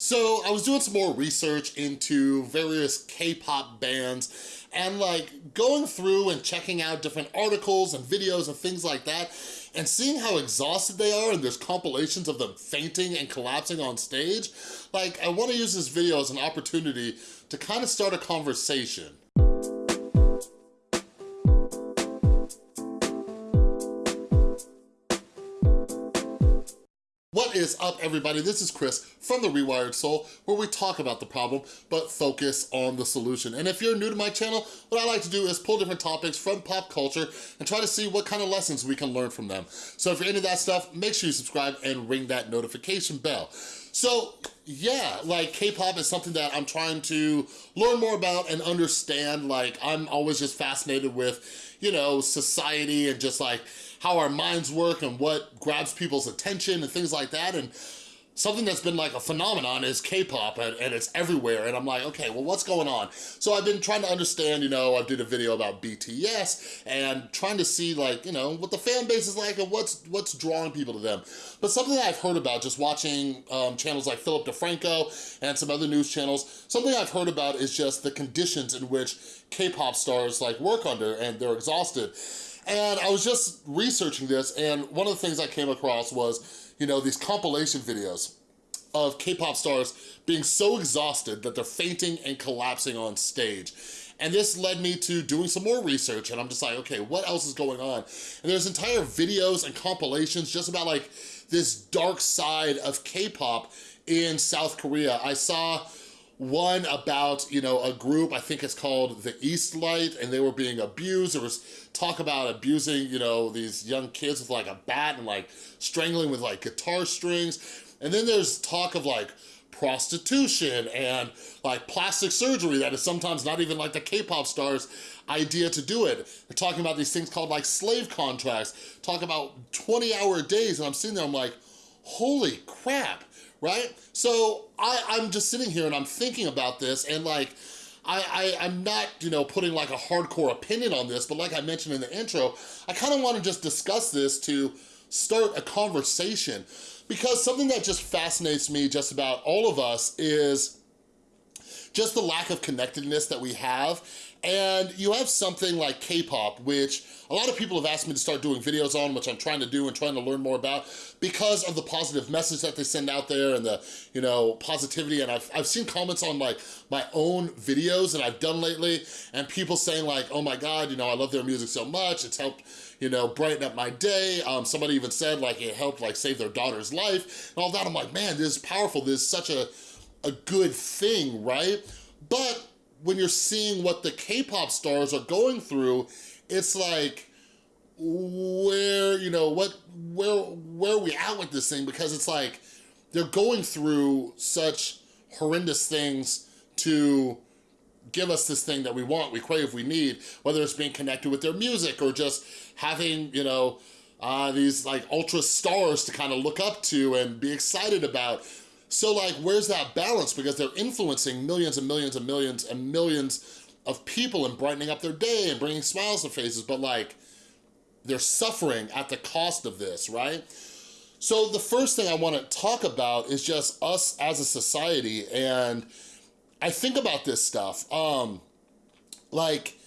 So I was doing some more research into various K-pop bands and like going through and checking out different articles and videos and things like that and seeing how exhausted they are and there's compilations of them fainting and collapsing on stage, like I wanna use this video as an opportunity to kind of start a conversation. What is up, everybody? This is Chris from The Rewired Soul, where we talk about the problem, but focus on the solution. And if you're new to my channel, what I like to do is pull different topics from pop culture and try to see what kind of lessons we can learn from them. So if you're into that stuff, make sure you subscribe and ring that notification bell. So yeah, like K-pop is something that I'm trying to learn more about and understand. Like I'm always just fascinated with, you know, society and just like how our minds work and what grabs people's attention and things like that. And something that's been like a phenomenon is K-pop and, and, it's everywhere. And I'm like, okay, well, what's going on? So I've been trying to understand, you know, I did a video about BTS and trying to see like, you know, what the fan base is like and what's what's drawing people to them. But something that I've heard about just watching um, channels like Philip DeFranco and some other news channels, something I've heard about is just the conditions in which K-pop stars like work under and they're exhausted. And I was just researching this and one of the things I came across was, you know, these compilation videos of K-pop stars being so exhausted that they're fainting and collapsing on stage. And this led me to doing some more research and I'm just like, okay, what else is going on? And there's entire videos and compilations just about like this dark side of K-pop in South Korea. I saw one about, you know, a group, I think it's called the East Light, and they were being abused. There was talk about abusing, you know, these young kids with like a bat and like strangling with like guitar strings. And then there's talk of like prostitution and like plastic surgery that is sometimes not even like the K-pop stars idea to do it. They're talking about these things called like slave contracts, talk about 20 hour days and I'm sitting there, I'm like, holy crap, right? So I, I'm just sitting here and I'm thinking about this and like, I, I, am not, you know, putting like a hardcore opinion on this, but like I mentioned in the intro, I kind of want to just discuss this to start a conversation because something that just fascinates me just about all of us is just the lack of connectedness that we have and you have something like K-pop, which a lot of people have asked me to start doing videos on, which I'm trying to do and trying to learn more about because of the positive message that they send out there and the, you know, positivity. And I've, I've seen comments on like my own videos that I've done lately and people saying like, oh my God, you know, I love their music so much. It's helped, you know, brighten up my day. Um, somebody even said like it helped like save their daughter's life and all that. I'm like, man, this is powerful. This is such a, a good thing, right? But when you're seeing what the K-pop stars are going through, it's like, where, you know, what, where, where are we at with this thing? Because it's like, they're going through such horrendous things to give us this thing that we want, we crave, we need, whether it's being connected with their music or just having, you know, uh, these like ultra stars to kind of look up to and be excited about. So like, where's that balance? Because they're influencing millions and millions and millions and millions of people and brightening up their day and bringing smiles to faces, but like, they're suffering at the cost of this, right? So the first thing I wanna talk about is just us as a society, and I think about this stuff. Um, like,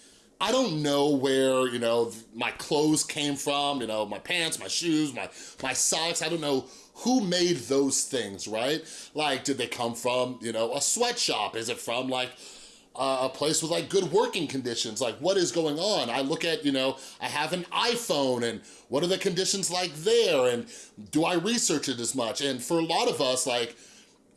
I don't know where, you know, my clothes came from, you know, my pants, my shoes, my, my socks, I don't know who made those things, right? Like, did they come from, you know, a sweatshop? Is it from like a place with like good working conditions. Like what is going on? I look at, you know, I have an iPhone and what are the conditions like there? And do I research it as much? And for a lot of us, like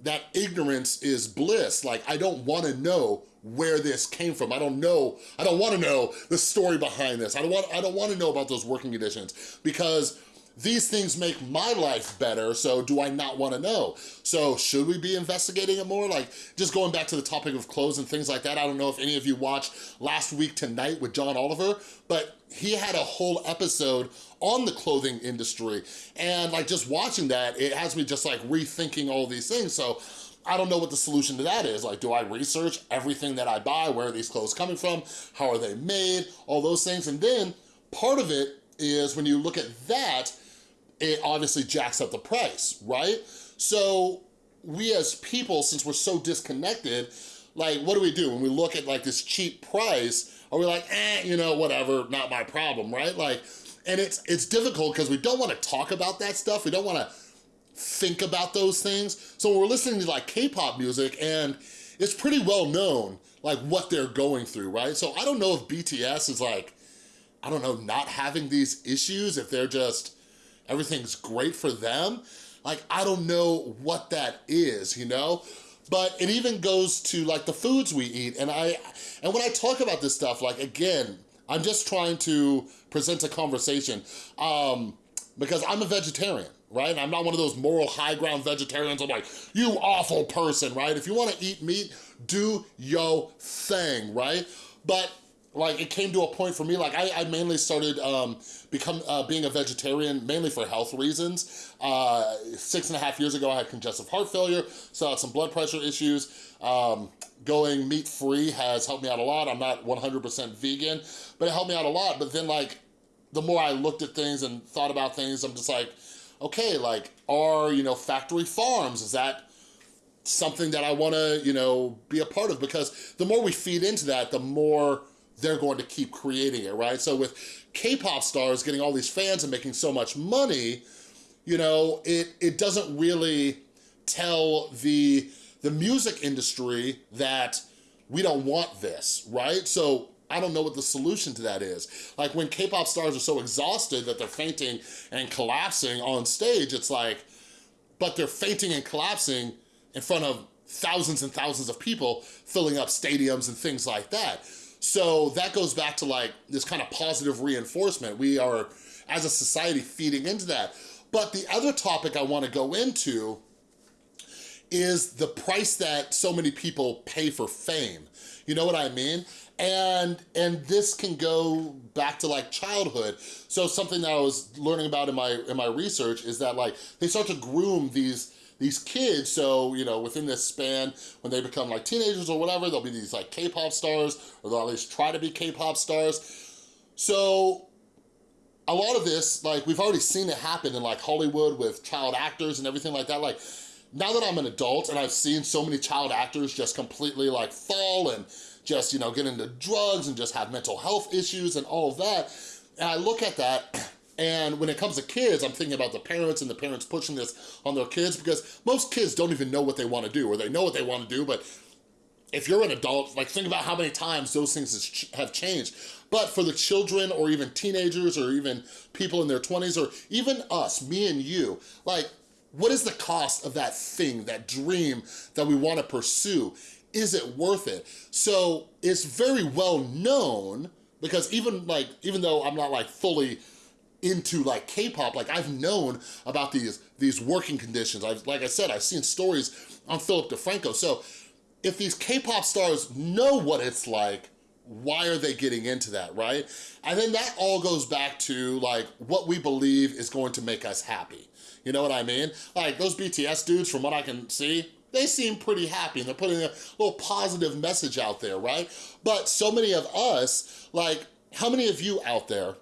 that ignorance is bliss. Like I don't wanna know where this came from. I don't know, I don't wanna know the story behind this. I don't want, I don't wanna know about those working conditions because these things make my life better, so do I not wanna know? So should we be investigating it more? Like, just going back to the topic of clothes and things like that, I don't know if any of you watched Last Week Tonight with John Oliver, but he had a whole episode on the clothing industry. And like just watching that, it has me just like rethinking all these things. So I don't know what the solution to that is. Like, do I research everything that I buy? Where are these clothes coming from? How are they made? All those things. And then part of it is when you look at that, it obviously jacks up the price, right? So we as people, since we're so disconnected, like what do we do when we look at like this cheap price? Are we like, eh, you know, whatever, not my problem, right? Like, and it's it's difficult because we don't want to talk about that stuff. We don't want to think about those things. So we're listening to like K-pop music and it's pretty well known like what they're going through, right? So I don't know if BTS is like, I don't know, not having these issues, if they're just, everything's great for them. Like, I don't know what that is, you know? But it even goes to like the foods we eat. And I, and when I talk about this stuff, like again, I'm just trying to present a conversation um, because I'm a vegetarian, right? I'm not one of those moral high ground vegetarians. I'm like, you awful person, right? If you wanna eat meat, do your thing, right? But like it came to a point for me, like I, I mainly started um, become uh, being a vegetarian mainly for health reasons. Uh, six and a half years ago, I had congestive heart failure, so I had some blood pressure issues. Um, going meat-free has helped me out a lot. I'm not 100% vegan, but it helped me out a lot. But then like, the more I looked at things and thought about things, I'm just like, okay, like, are, you know, factory farms, is that something that I wanna, you know, be a part of? Because the more we feed into that, the more they're going to keep creating it, right? So with K-pop stars getting all these fans and making so much money, you know, it, it doesn't really tell the, the music industry that we don't want this, right? So I don't know what the solution to that is. Like when K-pop stars are so exhausted that they're fainting and collapsing on stage, it's like, but they're fainting and collapsing in front of thousands and thousands of people filling up stadiums and things like that. So that goes back to like this kind of positive reinforcement. We are, as a society, feeding into that. But the other topic I wanna go into is the price that so many people pay for fame. You know what I mean? And, and this can go back to like childhood. So something that I was learning about in my, in my research is that like, they start to groom these these kids, so, you know, within this span, when they become like teenagers or whatever, they'll be these like K-pop stars, or they'll at least try to be K-pop stars. So a lot of this, like we've already seen it happen in like Hollywood with child actors and everything like that. Like now that I'm an adult and I've seen so many child actors just completely like fall and just, you know, get into drugs and just have mental health issues and all of that. And I look at that and when it comes to kids, I'm thinking about the parents and the parents pushing this on their kids because most kids don't even know what they wanna do or they know what they wanna do, but if you're an adult, like think about how many times those things have changed. But for the children or even teenagers or even people in their 20s or even us, me and you, like what is the cost of that thing, that dream that we wanna pursue? Is it worth it? So it's very well known because even like, even though I'm not like fully into like K-pop, like I've known about these, these working conditions. I've, like I said, I've seen stories on Philip DeFranco. So if these K-pop stars know what it's like, why are they getting into that, right? And then that all goes back to like what we believe is going to make us happy. You know what I mean? Like those BTS dudes, from what I can see, they seem pretty happy and they're putting a little positive message out there, right? But so many of us, like how many of you out there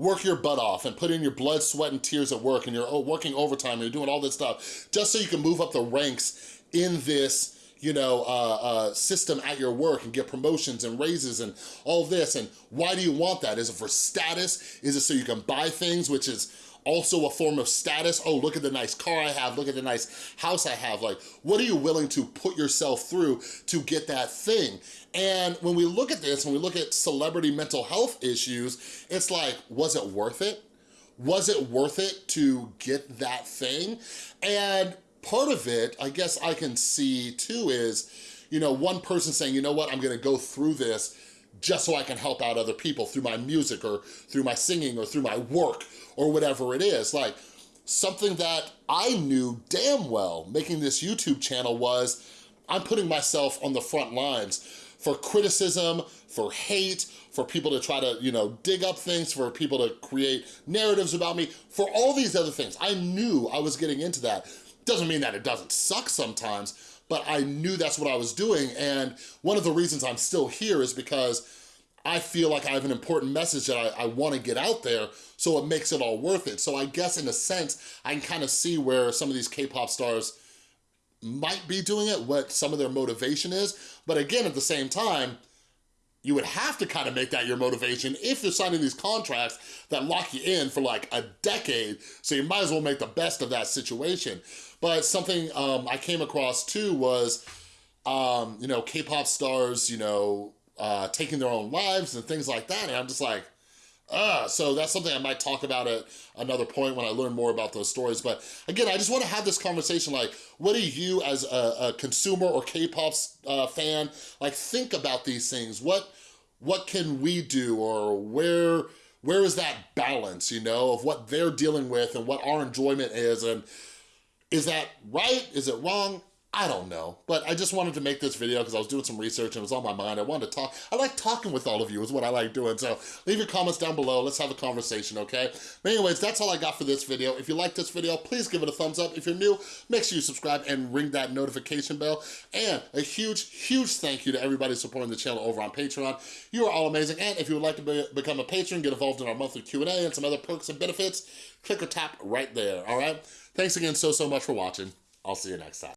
work your butt off and put in your blood, sweat, and tears at work and you're oh, working overtime and you're doing all this stuff just so you can move up the ranks in this you know, uh, uh, system at your work and get promotions and raises and all this. And why do you want that? Is it for status? Is it so you can buy things, which is also a form of status. Oh, look at the nice car I have, look at the nice house I have. Like, what are you willing to put yourself through to get that thing? And when we look at this, when we look at celebrity mental health issues, it's like, was it worth it? Was it worth it to get that thing? And part of it, I guess I can see too is, you know, one person saying, you know what, I'm gonna go through this just so I can help out other people through my music or through my singing or through my work or whatever it is. Like something that I knew damn well making this YouTube channel was I'm putting myself on the front lines for criticism, for hate, for people to try to, you know, dig up things, for people to create narratives about me, for all these other things. I knew I was getting into that. Doesn't mean that it doesn't suck sometimes, but I knew that's what I was doing. And one of the reasons I'm still here is because I feel like I have an important message that I, I wanna get out there, so it makes it all worth it. So I guess in a sense, I can kind of see where some of these K-pop stars might be doing it, what some of their motivation is. But again, at the same time, you would have to kind of make that your motivation if you're signing these contracts that lock you in for like a decade. So you might as well make the best of that situation. But something um, I came across too was, um, you know, K-pop stars, you know, uh, taking their own lives and things like that. And I'm just like, uh, so that's something I might talk about at another point when I learn more about those stories. But again, I just want to have this conversation like, what do you as a, a consumer or K-pop uh, fan, like think about these things? What, what can we do or where, where is that balance, you know, of what they're dealing with and what our enjoyment is and is that right? Is it wrong? I don't know, but I just wanted to make this video because I was doing some research and it was on my mind. I wanted to talk. I like talking with all of you is what I like doing. So leave your comments down below. Let's have a conversation, okay? But anyways, that's all I got for this video. If you like this video, please give it a thumbs up. If you're new, make sure you subscribe and ring that notification bell. And a huge, huge thank you to everybody supporting the channel over on Patreon. You are all amazing. And if you would like to be, become a patron, get involved in our monthly Q&A and some other perks and benefits, click or tap right there, all right? Thanks again so, so much for watching. I'll see you next time.